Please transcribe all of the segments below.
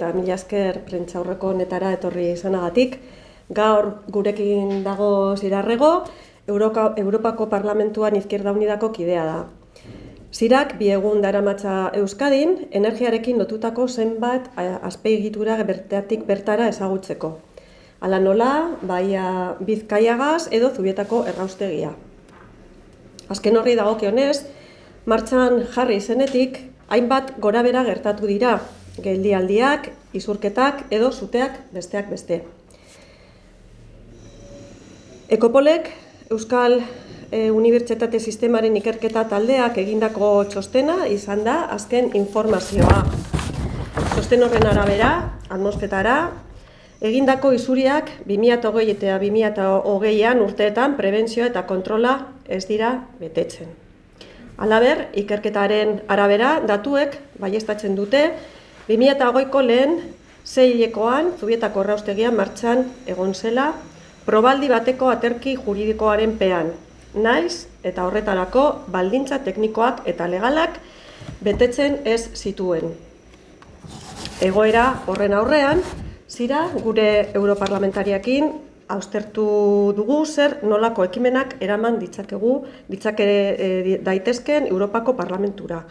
eta mila esker prentxaurreko netara etorri izanagatik. Gaur gurekin dago zirarrego, Euroka, Europako Parlamentuan Izquierda Unidako kidea da. Zirak, bi egun daramatza Euskadin, energiarekin lotutako zenbat azpeigitura bertatik bertara ezagutzeko. Hala nola, baia bizkaiagaz edo zubietako erraustegia. Azken horri dagokionez, martxan jarri zenetik, hainbat gora bera gertatu dira, geldialdiak, izurketak edo zuteak besteak beste. Ekopolek Euskal e, Unibertsitate Sistemaren ikerketa taldeak egindako txostena izan da azken informazioa. Txosten horren arabera, atmosfetara, egindako izuriak 2008 eta 2008an urteetan prebentzioa eta kontrola ez dira betetzen. Alaber, ikerketaren arabera, datuek baiestatzen dute 2008ko lehen zeilekoan zubietako raustegia martxan egon zela probaldi bateko aterki juridikoaren pean, naiz eta horretarako baldintza teknikoak eta legalak betetzen ez zituen. Egoera horren aurrean, zira gure europarlamentariakin austertu dugu zer nolako ekimenak eraman ditzakegu, ditzake e, daitezken Europako Parlamentura.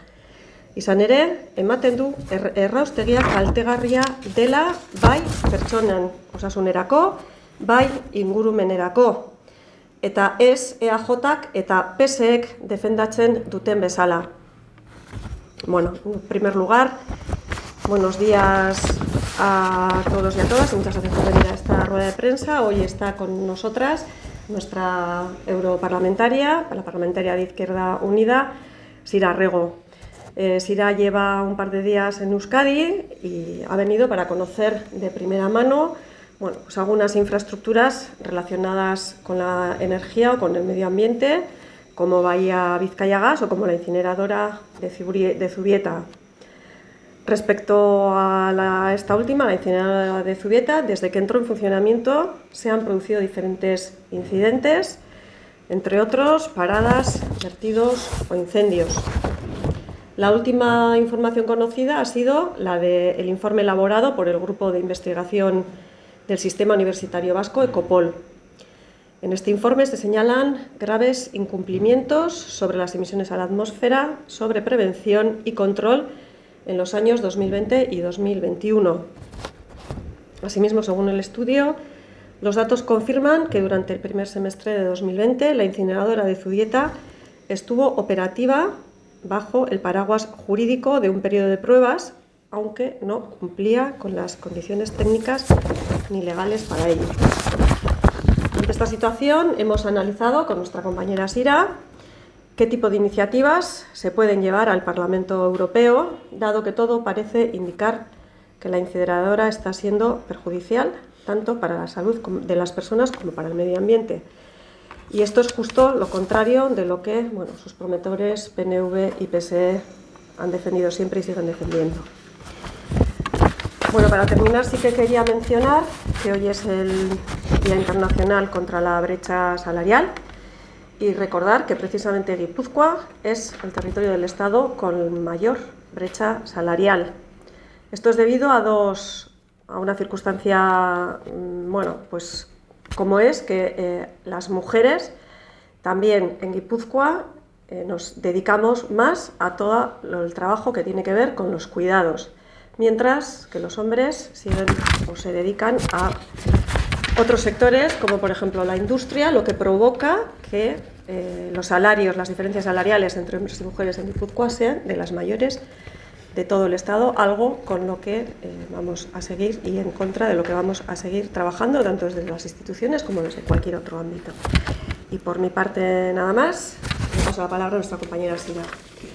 Izan ere, ematen du er, erraustegia kaltegarria dela bai pertsonan osasunerako, bai ingurumenerako. Eta ez EAJak eta PSEek defendatzen duten bezala. Bueno, en primer lugar, buenos días a todos y a todas. Muchas gracias por venir a esta rueda de prensa. Hoy está con nosotras nuestra europarlamentaria, la parlamentaria de Izquierda Unida, Sira Rego. Eh, Sira lleva un par de días en Euskadi y ha venido para conocer de primera mano bueno, pues algunas infraestructuras relacionadas con la energía o con el medio ambiente, como Bahía Vizcaya Gas o como la incineradora de Zubieta. Respecto a esta última, la incineradora de Zubieta, desde que entró en funcionamiento se han producido diferentes incidentes, entre otros paradas, vertidos o incendios. La última información conocida ha sido la del informe elaborado por el Grupo de Investigación del Sistema Universitario Vasco, ECOPOL. En este informe se señalan graves incumplimientos sobre las emisiones a la atmósfera, sobre prevención y control en los años 2020 y 2021. Asimismo, según el estudio, los datos confirman que durante el primer semestre de 2020 la incineradora de Zubieta estuvo operativa bajo el paraguas jurídico de un periodo de pruebas, aunque no cumplía con las condiciones técnicas ni legales para ello. Ante esta situación hemos analizado con nuestra compañera Sira qué tipo de iniciativas se pueden llevar al Parlamento Europeo, dado que todo parece indicar que la incineradora está siendo perjudicial tanto para la salud de las personas como para el medio ambiente. Y esto es justo lo contrario de lo que bueno, sus promotores PNV y PSE han defendido siempre y siguen defendiendo. Bueno, para terminar sí que quería mencionar que hoy es el Día Internacional contra la Brecha Salarial y recordar que precisamente Guipúzcoa es el territorio del Estado con mayor brecha salarial. Esto es debido a dos a una circunstancia, mm, bueno, pues como es que eh, las mujeres también en Guipúzcoa eh, nos dedicamos más a todo el trabajo que tiene que ver con los cuidados, mientras que los hombres siguen o se dedican a otros sectores, como por ejemplo la industria, lo que provoca que eh, los salarios, las diferencias salariales entre hombres y mujeres en Guipúzcoa sean de las mayores de todo el Estado, algo con lo que eh, vamos a seguir y en contra de lo que vamos a seguir trabajando, tanto desde las instituciones como desde cualquier otro ámbito. Y por mi parte nada más, le paso la palabra a nuestra compañera Sina.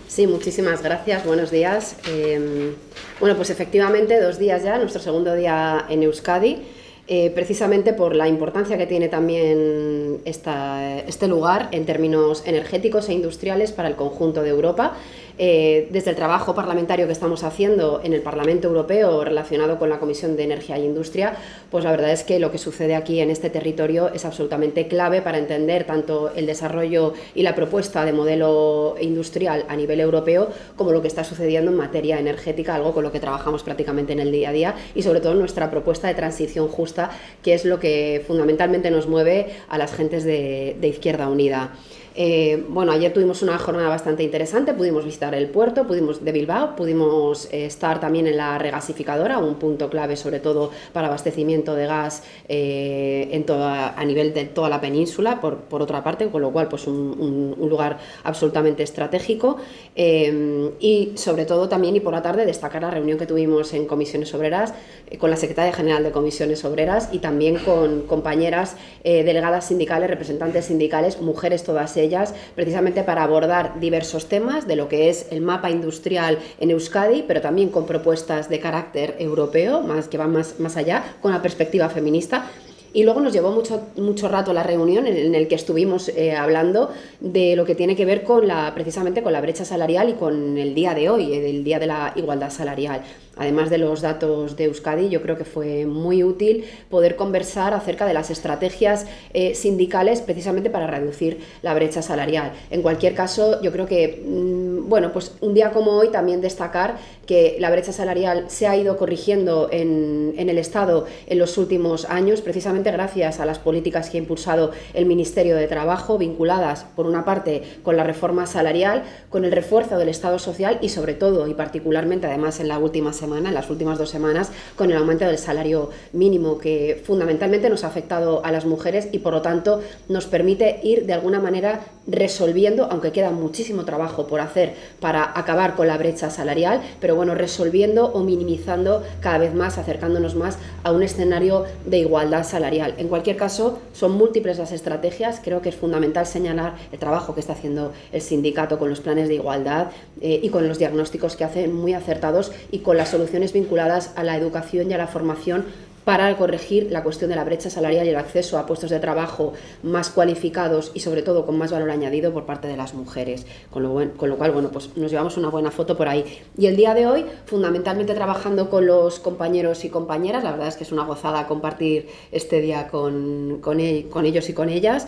Sí, muchísimas gracias, buenos días. Eh, bueno, pues efectivamente dos días ya, nuestro segundo día en Euskadi. Eh, precisamente por la importancia que tiene también esta, este lugar en términos energéticos e industriales para el conjunto de Europa. Eh, desde el trabajo parlamentario que estamos haciendo en el Parlamento Europeo relacionado con la Comisión de Energía e Industria, pues la verdad es que lo que sucede aquí en este territorio es absolutamente clave para entender tanto el desarrollo y la propuesta de modelo industrial a nivel europeo como lo que está sucediendo en materia energética, algo con lo que trabajamos prácticamente en el día a día y sobre todo nuestra propuesta de transición justa, que es lo que fundamentalmente nos mueve a las gentes de Izquierda Unida. Eh, bueno, ayer tuvimos una jornada bastante interesante, pudimos visitar el puerto pudimos, de Bilbao, pudimos eh, estar también en la regasificadora, un punto clave sobre todo para abastecimiento de gas eh, en toda, a nivel de toda la península, por, otra parte, con lo cual pues un, lugar absolutamente estratégico. Y sobre todo también y por la tarde destacar la reunión que tuvimos en Comisiones Obreras con la Secretaria General de Comisiones Obreras y también con compañeras delegadas sindicales, representantes sindicales, mujeres todas ellas ellas precisamente para abordar diversos temas de lo que es el mapa industrial en Euskadi, pero también con propuestas de carácter europeo, más que van más, más allá, con la perspectiva feminista. Y luego nos llevó mucho, mucho rato la reunión en, el que estuvimos eh, hablando de lo que tiene que ver con la, precisamente con la brecha salarial y con el día de hoy, el día de la igualdad salarial además de los datos de Euskadi, yo creo que fue muy útil poder conversar acerca de las estrategias eh, sindicales precisamente para reducir la brecha salarial. En cualquier caso, yo creo que, mm, bueno, pues un día como hoy también destacar que la brecha salarial se ha ido corrigiendo en, en el Estado en los últimos años, precisamente gracias a las políticas que ha impulsado el Ministerio de Trabajo, vinculadas, por una parte, con la reforma salarial, con el refuerzo del Estado social y, sobre todo, y particularmente, además, en la última semana, en las últimas dos semanas, con el aumento del salario mínimo, que fundamentalmente nos ha afectado a las mujeres y por lo tanto nos permite ir de alguna manera resolviendo, aunque queda muchísimo trabajo por hacer para acabar con la brecha salarial, pero bueno, resolviendo o minimizando cada vez más, acercándonos más a un escenario de igualdad salarial. En cualquier caso, son múltiples las estrategias, creo que es fundamental señalar el trabajo que está haciendo el sindicato con los planes de igualdad eh, y con los diagnósticos que hacen muy acertados y con las soluciones vinculadas a la educación y a la formación para corregir la cuestión de la brecha salarial y el acceso a puestos de trabajo más cualificados y sobre todo con más valor añadido por parte de las mujeres. Con lo, con lo cual, bueno, pues nos llevamos una buena foto por ahí. Y el día de hoy, fundamentalmente trabajando con los compañeros y compañeras, la verdad es que es una gozada compartir este día con, con e, ellos y con ellas.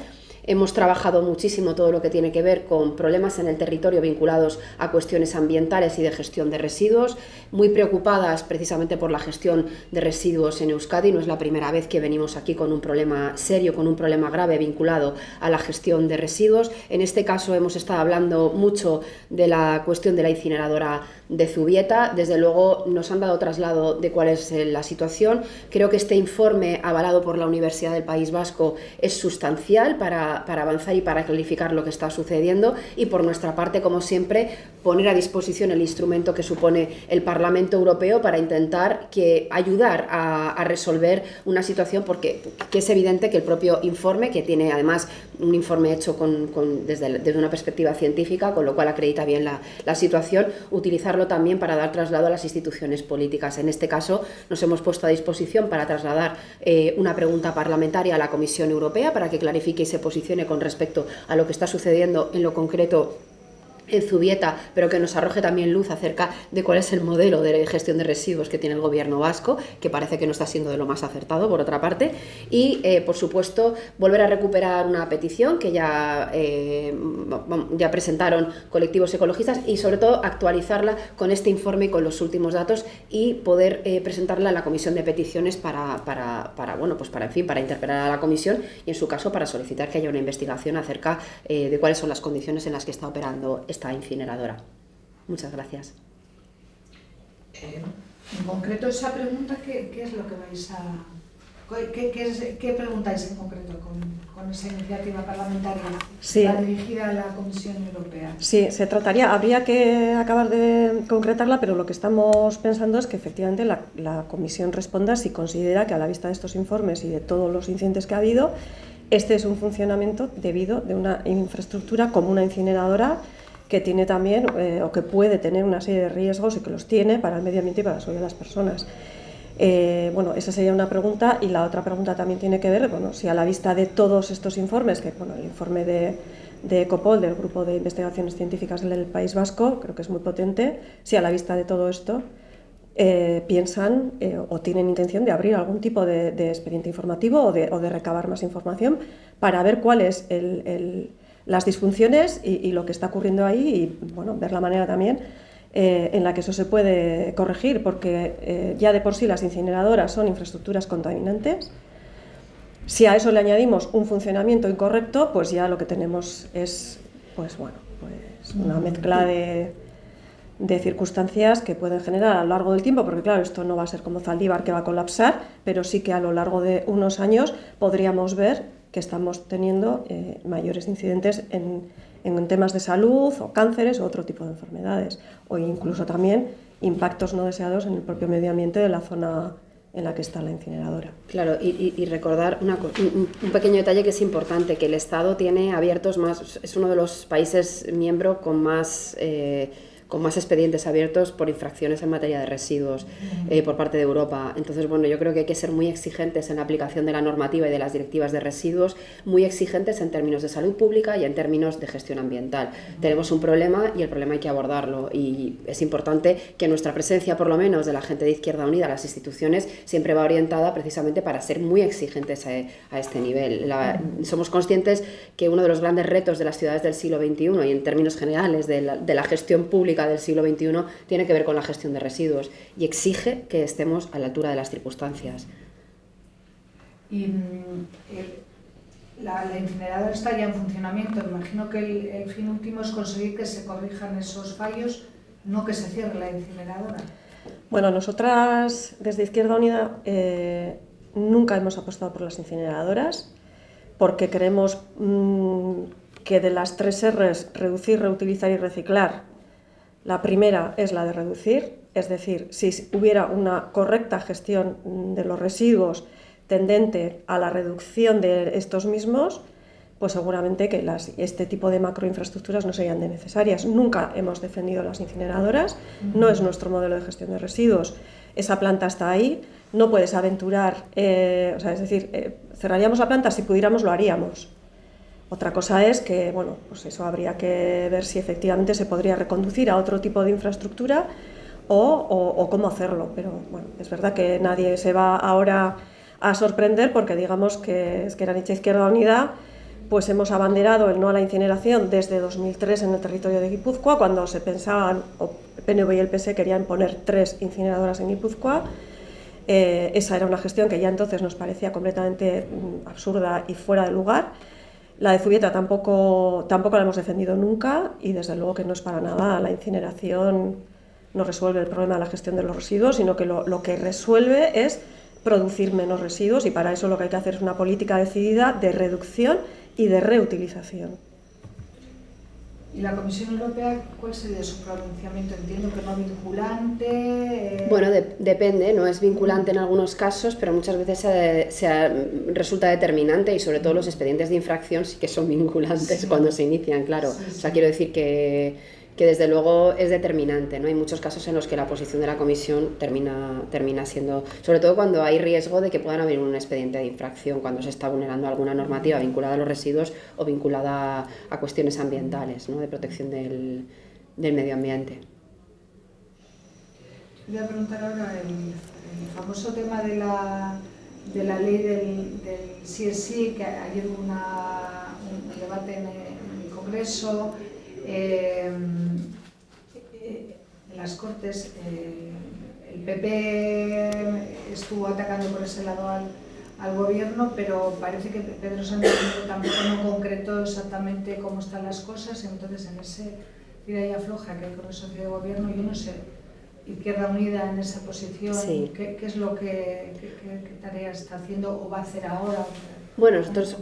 Hemos trabajado muchísimo todo lo que tiene que ver con problemas en el territorio vinculados a cuestiones ambientales y de gestión de residuos, muy preocupadas precisamente por la gestión de residuos en Euskadi. No es la primera vez que venimos aquí con un problema serio, con un problema grave vinculado a la gestión de residuos. En este caso hemos estado hablando mucho de la cuestión de la incineradora de Zubieta. Desde luego nos han dado traslado de cuál es eh, la situación. Creo que este informe avalado por la Universidad del País Vasco es sustancial para, para avanzar y para clarificar lo que está sucediendo y por nuestra parte, como siempre, poner a disposición el instrumento que supone el Parlamento Europeo para intentar que ayudar a, resolver una situación porque que es evidente que el propio informe, que tiene además un informe hecho con, desde, desde, una perspectiva científica, con lo cual acredita bien la, situación, utilizar también para dar traslado a las instituciones políticas. En este caso nos hemos puesto a disposición para trasladar eh, una pregunta parlamentaria a la Comisión Europea para que clarifique y se posicione con respecto a lo que está sucediendo en lo concreto en Zubieta, pero que nos arroje también luz acerca de cuál es el modelo de gestión de residuos que tiene el gobierno vasco, que parece que no está siendo de lo más acertado, por otra parte, y, eh, por supuesto, volver a recuperar una petición que ya, eh, ya presentaron colectivos ecologistas y, sobre todo, actualizarla con este informe y con los últimos datos y poder eh, presentarla a la Comisión de Peticiones para, para, para, bueno, pues para, en fin, para interpelar a la Comisión y, en su caso, para solicitar que haya una investigación acerca de cuáles son las condiciones en las que está operando esta incineradora. Muchas gracias. Eh, en concreto, esa pregunta, ¿qué, es lo que vais a...? ¿Qué, preguntáis en concreto con, esa iniciativa parlamentaria dirigida a la Comisión Europea? Sí, se trataría, habría que acabar de concretarla, pero lo que estamos pensando es que efectivamente la, la Comisión responda si considera que a la vista de estos informes y de todos los incidentes que ha habido, este es un funcionamiento debido de una infraestructura como una incineradora que tiene también eh, o que puede tener una serie de riesgos y que los tiene para el medio ambiente y para la salud de las personas. Eh, bueno, esa sería una pregunta y la otra pregunta también tiene que ver, bueno, si a la vista de todos estos informes, que bueno, el informe de, de Ecopol, del Grupo de Investigaciones Científicas del País Vasco, creo que es muy potente, si a la vista de todo esto eh, piensan eh, o tienen intención de abrir algún tipo de, expediente informativo o de, recabar más información para ver cuáles el, las disfunciones y, lo que está ocurriendo ahí y bueno, ver la manera también eh, en la que eso se puede corregir, porque ya de por sí las incineradoras son infraestructuras contaminantes. Si a eso le añadimos un funcionamiento incorrecto, pues ya lo que tenemos es pues bueno, pues una mezcla de, circunstancias que pueden generar a lo largo del tiempo, porque claro, esto no va a ser como Zaldívar que va a colapsar, pero sí que a lo largo de unos años podríamos ver que estamos teniendo eh, mayores incidentes en, en temas de salud o cánceres o otro tipo de enfermedades, o incluso también impactos no deseados en el propio medio ambiente de la zona en la que está la incineradora. Claro, y, recordar un, pequeño detalle que es importante, que el Estado tiene abiertos más, es uno de los países miembro con más... Eh, con más expedientes abiertos por infracciones en materia de residuos eh, por parte de Europa. Entonces, bueno, yo creo que hay que ser muy exigentes en la aplicación de la normativa y de las directivas de residuos, muy exigentes en términos de salud pública y en términos de gestión ambiental. Tenemos un problema y el problema hay que abordarlo y es importante que nuestra presencia, por lo menos, de la gente de Izquierda Unida, las instituciones, siempre va orientada precisamente para ser muy exigentes a, este nivel. somos conscientes que uno de los grandes retos de las ciudades del siglo XXI y en términos generales de la gestión pública del siglo XXI tiene que ver con la gestión de residuos y exige que estemos a la altura de las circunstancias. Y mm, la, incineradora está ya en funcionamiento. Imagino que el, fin último es conseguir que se corrijan esos fallos, no que se cierre la incineradora. Bueno, nosotras desde Izquierda Unida eh, nunca hemos apostado por las incineradoras porque creemos mm, que de las tres R's, reducir, reutilizar y reciclar, la primera es la de reducir, es decir, si hubiera una correcta gestión de los residuos tendente a la reducción de estos mismos, pues seguramente que este tipo de macroinfraestructuras no serían necesarias. Nunca hemos defendido las incineradoras, no es nuestro modelo de gestión de residuos. Esa planta está ahí, no puedes aventurar, eh, o sea, es decir, eh, cerraríamos la planta, si pudiéramos lo haríamos, otra cosa es que, bueno, pues eso habría que ver si efectivamente se podría reconducir a otro tipo de infraestructura o, cómo hacerlo. Pero bueno, es verdad que nadie se va ahora a sorprender porque digamos que es que la Izquierda Unida pues hemos abanderado el no a la incineración desde 2003 en el territorio de Guipúzcoa, cuando se pensaban, o PNV y el PS querían poner tres incineradoras en Guipúzcoa. Eh, esa era una gestión que ya entonces nos parecía completamente mm, absurda y fuera de lugar. La de Zubieta tampoco, tampoco la hemos defendido nunca y desde luego que no es para nada la incineración no resuelve el problema de la gestión de los residuos, sino que lo, lo, que resuelve es producir menos residuos y para eso lo que hay que hacer es una política decidida de reducción y de reutilización. ¿Y la Comisión Europea cuál sería su pronunciamiento? Entiendo que no vinculante. Eh, bueno, depende, no es vinculante en algunos casos, pero muchas veces se, resulta determinante y sobre todo los expedientes de infracción sí que son vinculantes cuando se inician, claro. o sea, quiero decir que que desde luego es determinante. ¿no? Hay muchos casos en los que la posición de la comisión termina, termina siendo, sobre todo cuando hay riesgo de que puedan haber un expediente de infracción, cuando se está vulnerando alguna normativa vinculada a los residuos o vinculada a, cuestiones ambientales, ¿no? de protección del, del, medio ambiente. Voy a preguntar ahora el, famoso tema de la, de la ley del, del CSI, que ayer hubo un debate en el Congreso eh, en las Cortes eh, el PP estuvo atacando por ese lado al, gobierno, pero parece que Pedro Sánchez tampoco no concretó exactamente cómo están las cosas, entonces en ese tira y afloja que hay con el socio de gobierno, yo no sé, Izquierda Unida en esa posición, ¿qué, es lo que, qué, tareas está haciendo o va a hacer ahora? Bueno, nosotros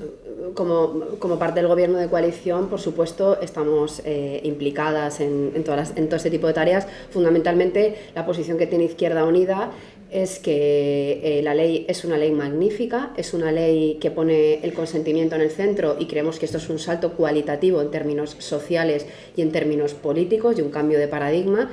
como, parte del gobierno de coalición, por supuesto, estamos eh, implicadas en, todas en todo este tipo de tareas. Fundamentalmente, la posición que tiene Izquierda Unida es que eh, la ley es una ley magnífica, es una ley que pone el consentimiento en el centro y creemos que esto es un salto cualitativo en términos sociales y en términos políticos y un cambio de paradigma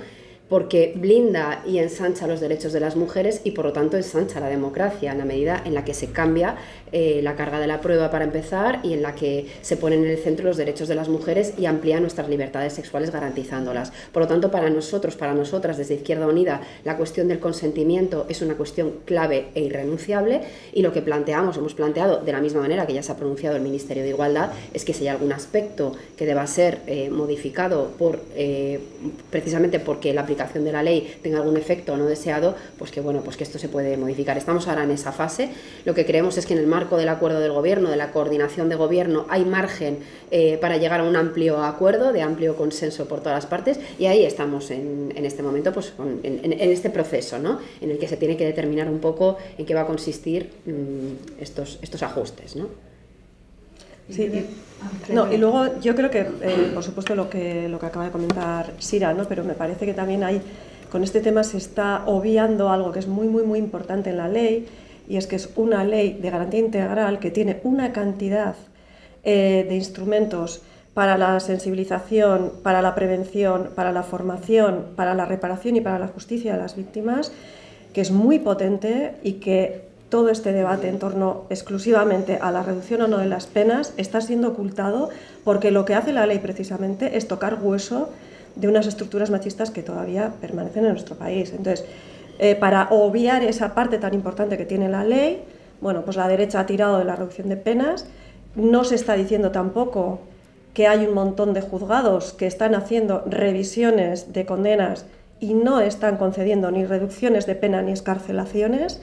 porque blinda y ensancha los derechos de las mujeres y por lo tanto ensancha la democracia en la medida en la que se cambia eh, la carga de la prueba para empezar y en la que se ponen en el centro los derechos de las mujeres y amplía nuestras libertades sexuales garantizándolas. Por lo tanto, para nosotros, para nosotras desde Izquierda Unida, la cuestión del consentimiento es una cuestión clave e irrenunciable y lo que planteamos, hemos planteado de la misma manera que ya se ha pronunciado el Ministerio de Igualdad, es que si hay algún aspecto que deba ser eh, modificado por, eh, precisamente porque la aplicación de la ley tenga algún efecto no deseado, pues que bueno, pues que esto se puede modificar. Estamos ahora en esa fase. Lo que creemos es que en el marco del acuerdo del gobierno, de la coordinación de gobierno, hay margen eh, para llegar a un amplio acuerdo, de amplio consenso por todas las partes, y ahí estamos en, este momento, pues en, este proceso, ¿no? En el que se tiene que determinar un poco en qué va a consistir mm, estos, estos ajustes, ¿no? Sí, y, no, y luego yo creo que, eh, por supuesto, lo que, lo que acaba de comentar Sira, ¿no? pero me parece que también hay, con este tema se está obviando algo que es muy, muy, muy importante en la ley, y es que es una ley de garantía integral que tiene una cantidad eh, de instrumentos para la sensibilización, para la prevención, para la formación, para la reparación y para la justicia de las víctimas, que es muy potente y que todo este debate en torno exclusivamente a la reducción o no de las penas está siendo ocultado porque lo que hace la ley precisamente es tocar hueso de unas estructuras machistas que todavía permanecen en nuestro país. Entonces, eh, para obviar esa parte tan importante que tiene la ley, bueno, pues la derecha ha tirado de la reducción de penas, no se está diciendo tampoco que hay un montón de juzgados que están haciendo revisiones de condenas y no están concediendo ni reducciones de pena ni escarcelaciones,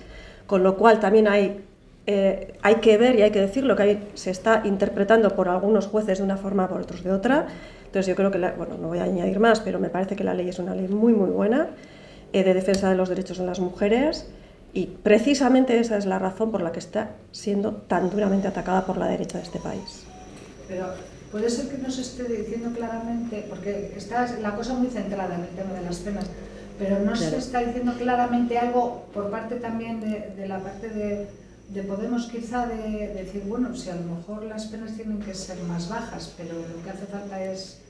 con lo cual también hay, eh, hay que ver y hay que decir lo que se está interpretando por algunos jueces de una forma, por otros de otra. Entonces yo creo que, bueno, no voy a añadir más, pero me parece que la ley es una ley muy, muy buena eh, de defensa de los derechos de las mujeres y precisamente esa es la razón por la que está siendo tan duramente atacada por la derecha de este país. Pero puede ser que no se esté diciendo claramente, porque está la cosa muy centrada en el tema de las penas, pero no se está diciendo claramente algo por parte también de, la parte de, Podemos quizá de, decir, bueno, si a lo mejor las penas tienen que ser más bajas, pero lo que hace falta es...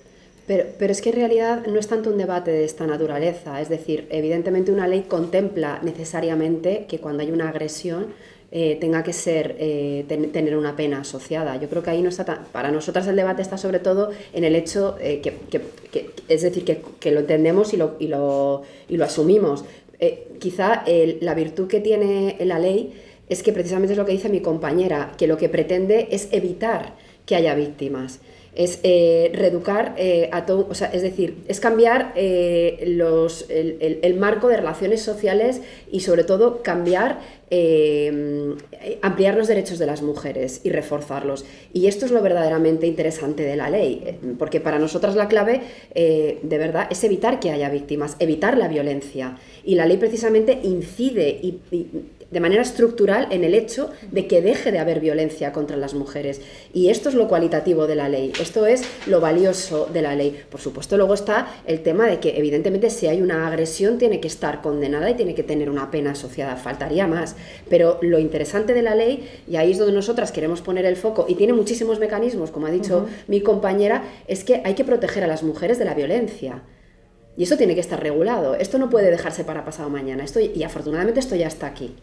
Pero, pero, es que en realidad no es tanto un debate de esta naturaleza, es decir, evidentemente una ley contempla necesariamente que cuando hay una agresión eh, tenga que ser eh, tener una pena asociada. Yo creo que ahí no está para nosotras el debate está sobre todo en el hecho eh, que, que, es decir, que, que, lo entendemos y lo, y lo, y lo asumimos. quizá la virtud que tiene la ley es que precisamente es lo que dice mi compañera, que lo que pretende es evitar que haya víctimas es eh, reeducar eh, a todo, o sea, es decir, es cambiar eh, los, el, marco de relaciones sociales y sobre todo cambiar, ampliar los derechos de las mujeres y reforzarlos. Y esto es lo verdaderamente interesante de la ley, porque para nosotras la clave, de verdad, es evitar que haya víctimas, evitar la violencia. Y la ley precisamente incide y de manera estructural en el hecho de que deje de haber violencia contra las mujeres. Y esto es lo cualitativo de la ley, esto es lo valioso de la ley. Por supuesto, luego está el tema de que evidentemente si hay una agresión tiene que estar condenada y tiene que tener una pena asociada, faltaría más. Pero lo interesante de la ley, y ahí es donde nosotras queremos poner el foco, y tiene muchísimos mecanismos, como ha dicho mi compañera, es que hay que proteger a las mujeres de la violencia. Y eso tiene que estar regulado. Esto no puede dejarse para pasado mañana. Esto, y afortunadamente esto ya está aquí.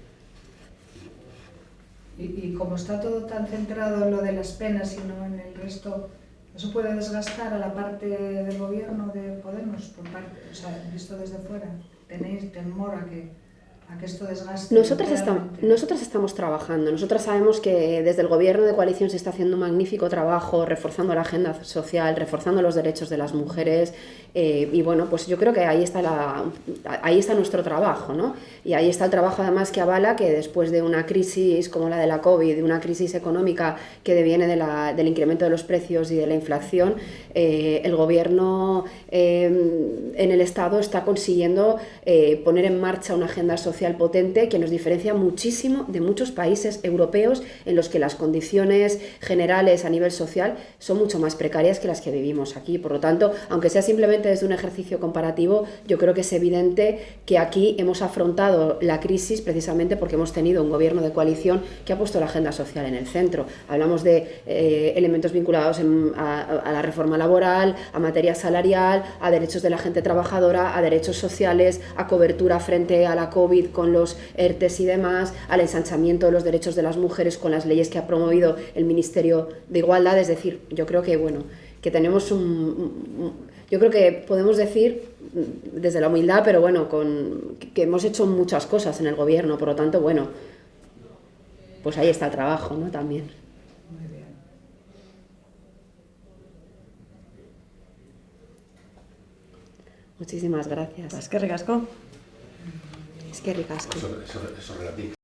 Y, como está todo tan centrado en lo de las penas y no en el resto, ¿eso puede desgastar a la parte del gobierno de Podemos, por parte, o sea, visto desde fuera? ¿Tenéis temor a que Nosotras, estamos, nosotras estamos trabajando, nosotras sabemos que desde el gobierno de coalición se está haciendo un magnífico trabajo reforzando la agenda social, reforzando los derechos de las mujeres eh, y bueno, pues yo creo que ahí está, la, ahí está nuestro trabajo, ¿no? Y ahí está el trabajo además que avala que después de una crisis como la de la COVID, de una crisis económica que deviene de la, del incremento de los precios y de la inflación, eh, el gobierno eh, en el Estado está consiguiendo poner en marcha una agenda social potente que nos diferencia muchísimo de muchos países europeos en los que las condiciones generales a nivel social son mucho más precarias que las que vivimos aquí. Por lo tanto, aunque sea simplemente desde un ejercicio comparativo, yo creo que es evidente que aquí hemos afrontado la crisis precisamente porque hemos tenido un gobierno de coalición que ha puesto la agenda social en el centro. Hablamos de eh, elementos vinculados a, a la reforma laboral, a materia salarial, a derechos de la gente trabajadora, a derechos sociales, a cobertura frente a la COVID con los ERTES y demás, al ensanchamiento de los derechos de las mujeres con las leyes que ha promovido el Ministerio de Igualdad. Es decir, yo creo que, bueno, que tenemos un, yo creo que podemos decir desde la humildad, pero bueno, con, que hemos hecho muchas cosas en el gobierno, por lo tanto, bueno, pues ahí está el trabajo, ¿no? También. Muy bien. Muchísimas gracias. Es que ricasco. Es que ricasco. Eso, eso.